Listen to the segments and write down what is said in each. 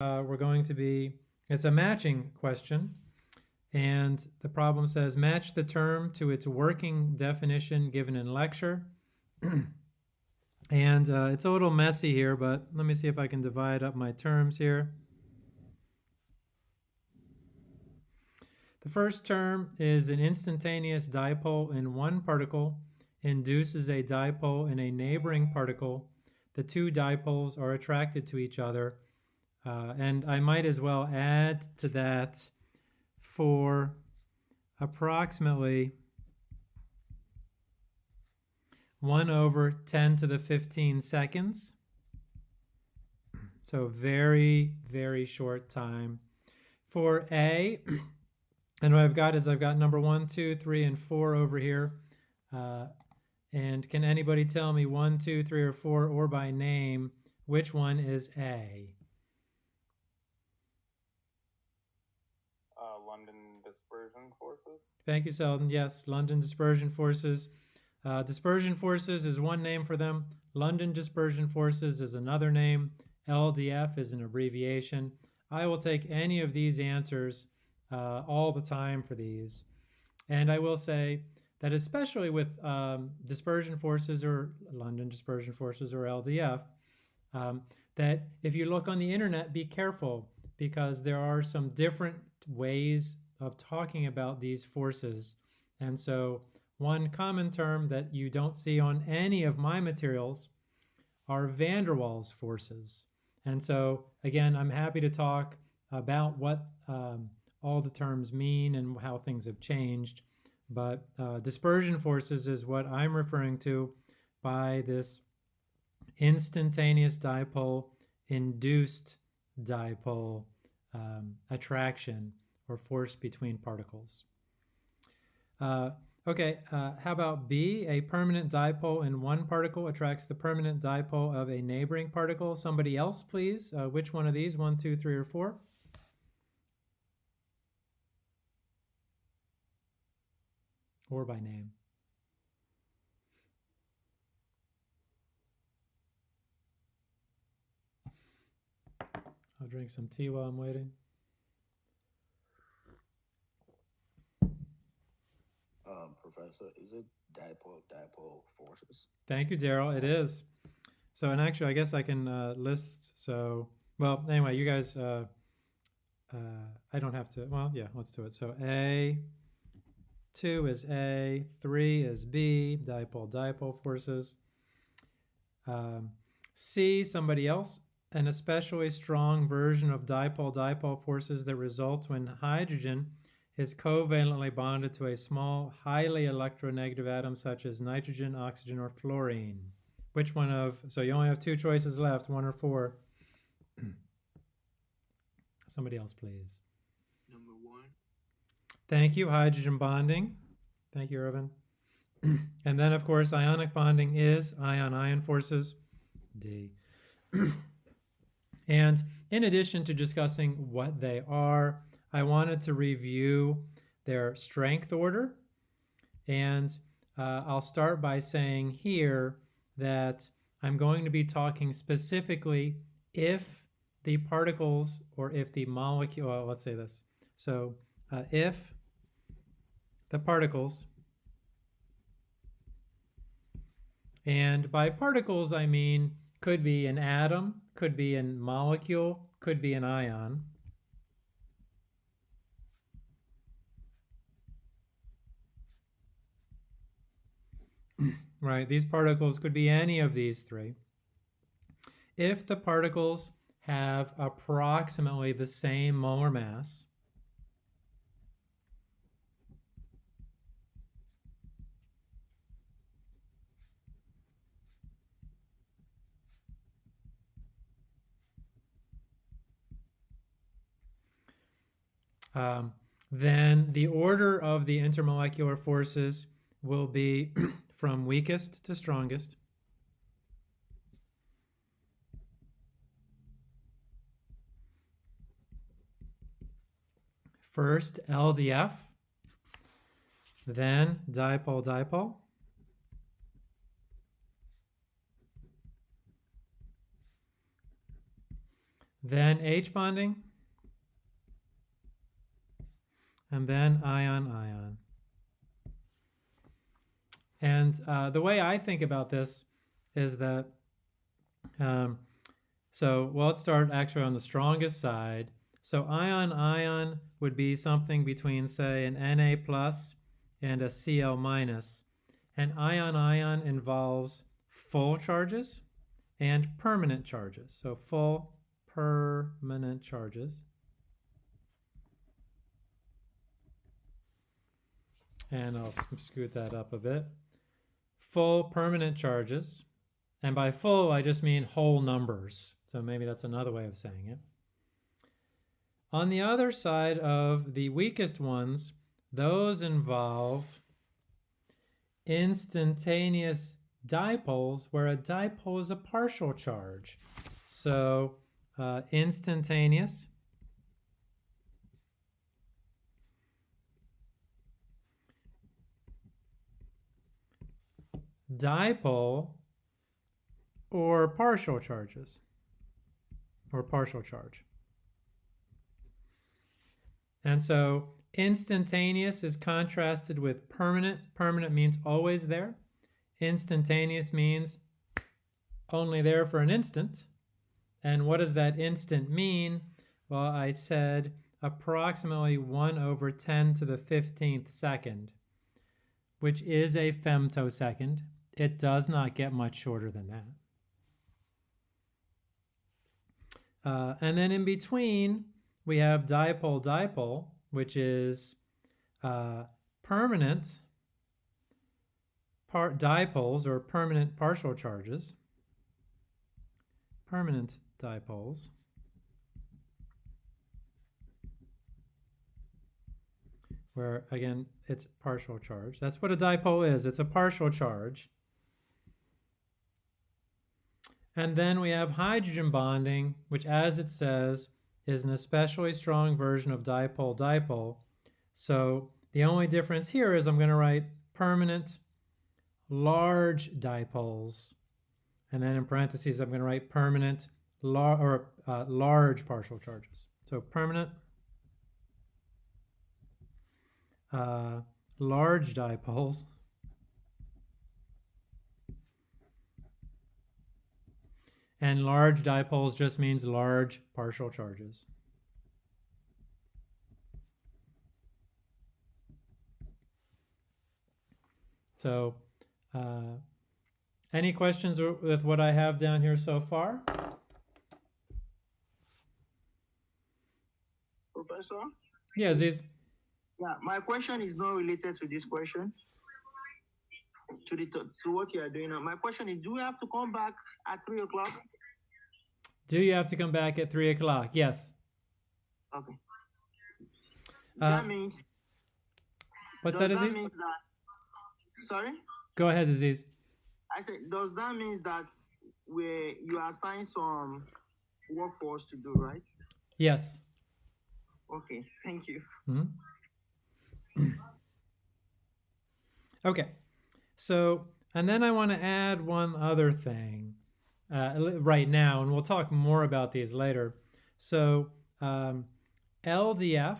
uh, we're going to be, it's a matching question. And the problem says match the term to its working definition given in lecture. and uh, it's a little messy here, but let me see if I can divide up my terms here. The first term is an instantaneous dipole in one particle induces a dipole in a neighboring particle. The two dipoles are attracted to each other. Uh, and I might as well add to that for approximately 1 over 10 to the 15 seconds. So very, very short time. For A, and what I've got is I've got number one, two, three, and four over here. Uh, and can anybody tell me one, two, three, or four, or by name, which one is A? Uh, London dispersion forces. Thank you, Selden. Yes, London dispersion forces. Uh, dispersion forces is one name for them. London dispersion forces is another name. LDF is an abbreviation. I will take any of these answers uh, all the time for these. And I will say that especially with um, dispersion forces or London dispersion forces or LDF, um, that if you look on the internet, be careful because there are some different ways of talking about these forces. And so one common term that you don't see on any of my materials are van der Waals forces. And so again, I'm happy to talk about what um, all the terms mean and how things have changed. But uh, dispersion forces is what I'm referring to by this instantaneous dipole induced dipole um, attraction or force between particles. Uh, okay, uh, how about B? A permanent dipole in one particle attracts the permanent dipole of a neighboring particle. Somebody else, please. Uh, which one of these? One, two, three, or four? or by name. I'll drink some tea while I'm waiting. Um, Professor, is it dipole dipole forces? Thank you, Daryl. It is. So, and actually, I guess I can uh, list. So, well, anyway, you guys, uh, uh, I don't have to. Well, yeah, let's do it. So, A, 2 is A, 3 is B, dipole-dipole forces. Um, C, somebody else, an especially strong version of dipole-dipole forces that results when hydrogen is covalently bonded to a small, highly electronegative atom such as nitrogen, oxygen, or fluorine. Which one of, so you only have two choices left, one or four. Somebody else, please. Number one. Thank you, hydrogen bonding. Thank you, Irvin. and then, of course, ionic bonding is ion-ion forces, D. and in addition to discussing what they are, I wanted to review their strength order. And uh, I'll start by saying here that I'm going to be talking specifically if the particles or if the molecule, well, let's say this. So uh, if the particles. And by particles, I mean could be an atom, could be a molecule, could be an ion. right, these particles could be any of these three. If the particles have approximately the same molar mass, um, then the order of the intermolecular forces will be from weakest to strongest. First LDF, then dipole-dipole. then H bonding, and then ion ion. And uh, the way I think about this is that, um, so well, let's start actually on the strongest side. So ion ion would be something between say an Na plus and a Cl minus. And ion ion involves full charges and permanent charges. So full permanent charges. And I'll scoot that up a bit. Full permanent charges. And by full, I just mean whole numbers. So maybe that's another way of saying it. On the other side of the weakest ones, those involve instantaneous dipoles where a dipole is a partial charge. So uh, instantaneous dipole or partial charges or partial charge. And so instantaneous is contrasted with permanent. Permanent means always there. Instantaneous means only there for an instant. And what does that instant mean? Well, I said approximately 1 over 10 to the 15th second, which is a femtosecond. It does not get much shorter than that. Uh, and then in between, we have dipole-dipole, which is uh, permanent part dipoles or permanent partial charges. Permanent dipoles. Where again, it's partial charge. That's what a dipole is. It's a partial charge. And then we have hydrogen bonding, which as it says, is an especially strong version of dipole-dipole. So the only difference here is I'm going to write permanent large dipoles. And then in parentheses, I'm going to write permanent lar or uh, large partial charges. So permanent uh, large dipoles And large dipoles just means large partial charges. So, uh, any questions with what I have down here so far? Professor? Yeah, Aziz. Yeah, my question is not related to this question. To the to what you are doing now. My question is, do we have to come back at three o'clock? Do you have to come back at three o'clock? Yes. Okay. Uh, that means. What's that, Aziz? mean that, sorry? Go ahead, Aziz. I said, does that mean that we you assign some work for us to do, right? Yes. Okay, thank you. Mhm. okay. So, and then I want to add one other thing uh, right now, and we'll talk more about these later. So, um, LDF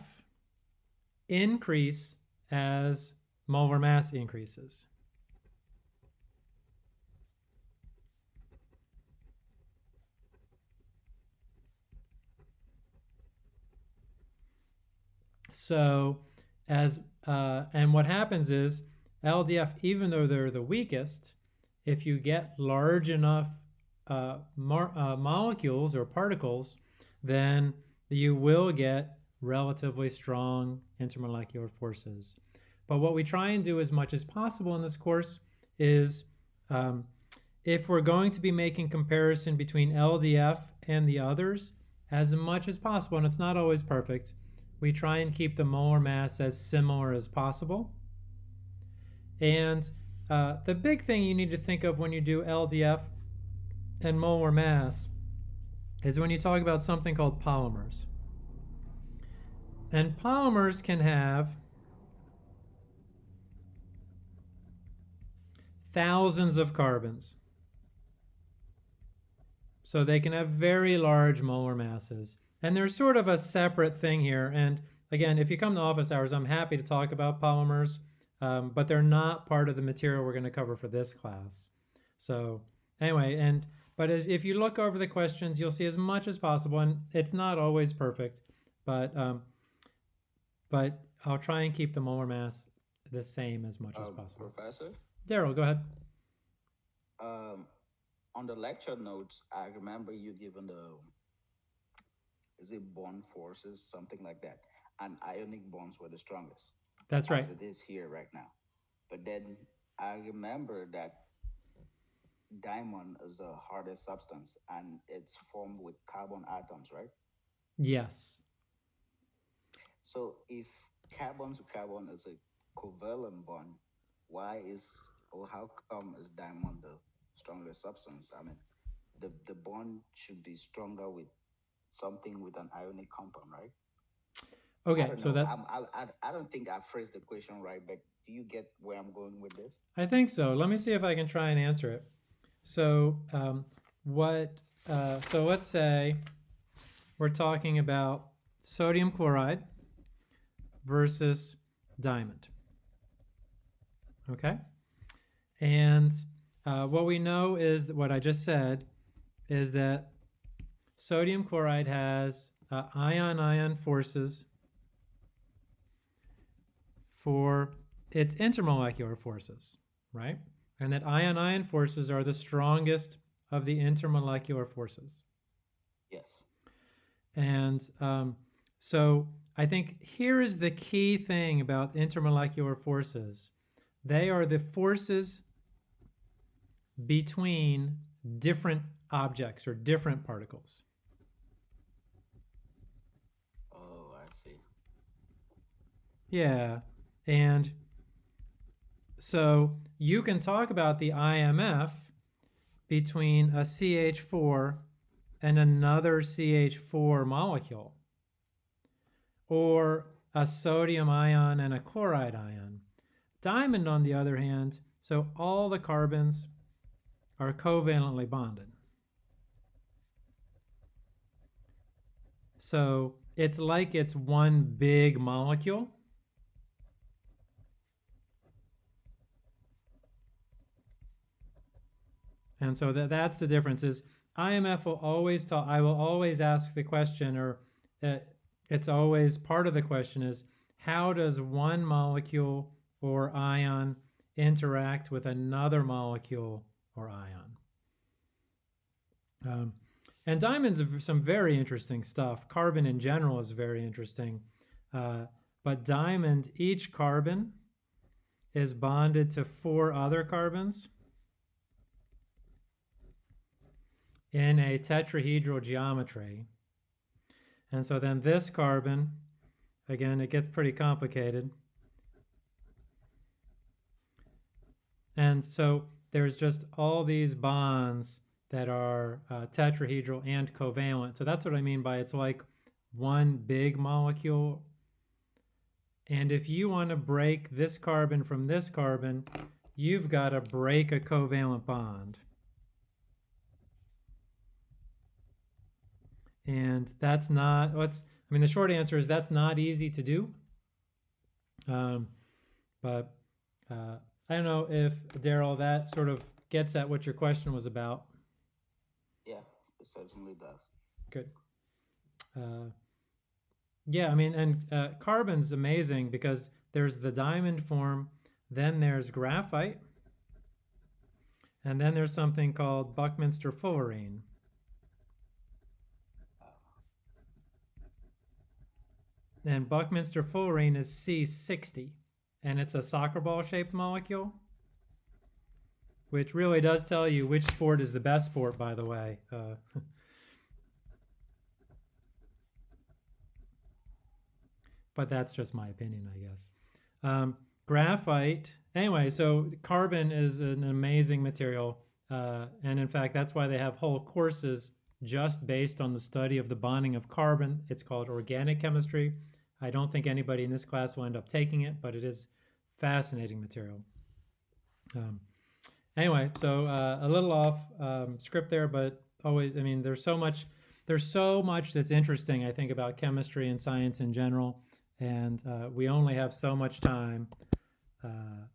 increase as molar mass increases. So, as uh, and what happens is LDF, even though they're the weakest, if you get large enough uh, uh, molecules or particles, then you will get relatively strong intermolecular forces. But what we try and do as much as possible in this course is um, if we're going to be making comparison between LDF and the others, as much as possible, and it's not always perfect, we try and keep the molar mass as similar as possible. And uh, the big thing you need to think of when you do LDF and molar mass is when you talk about something called polymers. And polymers can have thousands of carbons. So they can have very large molar masses. And there's sort of a separate thing here. And again, if you come to office hours, I'm happy to talk about polymers, um, but they're not part of the material we're going to cover for this class. So anyway, and but if if you look over the questions, you'll see as much as possible, and it's not always perfect, but um, but I'll try and keep the molar mass the same as much as Um, possible. Professor, Daryl, go ahead. um, on the lecture notes, I remember you giving the, is it bond forces, something like that, and ionic bonds were the strongest. That's right. As it is here right now. But then I remember that diamond is the hardest substance and it's formed with carbon atoms, right? Yes. So if carbon to carbon is a covalent bond, why is or how come is diamond the strongest substance? I mean, the the bond should be stronger with something with an ionic compound, right? Okay, so know. that I, I I don't think I phrased the question right, but do you get where I'm going with this? I think so. Let me see if I can try and answer it. So, um, what? Uh, so let's say we're talking about sodium chloride versus diamond. Okay, and uh, what we know is that what I just said is that sodium chloride has uh, ion-ion forces for its intermolecular forces, right? And that ion-ion forces are the strongest of the intermolecular forces. Yes. And um, so I think here is the key thing about intermolecular forces. They are the forces between different objects or different particles. Oh, I see. Yeah. And so you can talk about the IMF between a CH4 and another CH4 molecule, or a sodium ion and a chloride ion. Diamond, on the other hand, so all the carbons are covalently bonded. So it's like it's one big molecule. And so that, that's the difference is IMF will always tell, I will always ask the question or uh, it's always part of the question is how does one molecule or ion interact with another molecule or ion? Um, and diamonds are some very interesting stuff. Carbon in general is very interesting. Uh, but diamond, each carbon is bonded to four other carbons in a tetrahedral geometry. And so then this carbon, again, it gets pretty complicated. And so there's just all these bonds that are uh, tetrahedral and covalent. So that's what I mean by it's like one big molecule. And if you want to break this carbon from this carbon, you've got to break a covalent bond. And that's not, what's, I mean, the short answer is that's not easy to do. Um, but uh, I don't know if, Daryl, that sort of gets at what your question was about. Yeah, it certainly does. Good. Uh, yeah, I mean, and uh, carbon's amazing because there's the diamond form, then there's graphite, and then there's something called Buckminster fullerene. And Buckminster fullerene is C60, and it's a soccer ball shaped molecule, which really does tell you which sport is the best sport, by the way. Uh, but that's just my opinion, I guess. Um, graphite, anyway, so carbon is an amazing material. Uh, and in fact, that's why they have whole courses just based on the study of the bonding of carbon. It's called organic chemistry. I don't think anybody in this class will end up taking it, but it is fascinating material. Um, anyway, so uh, a little off um, script there, but always, I mean, there's so much, there's so much that's interesting, I think, about chemistry and science in general. And uh, we only have so much time. Uh,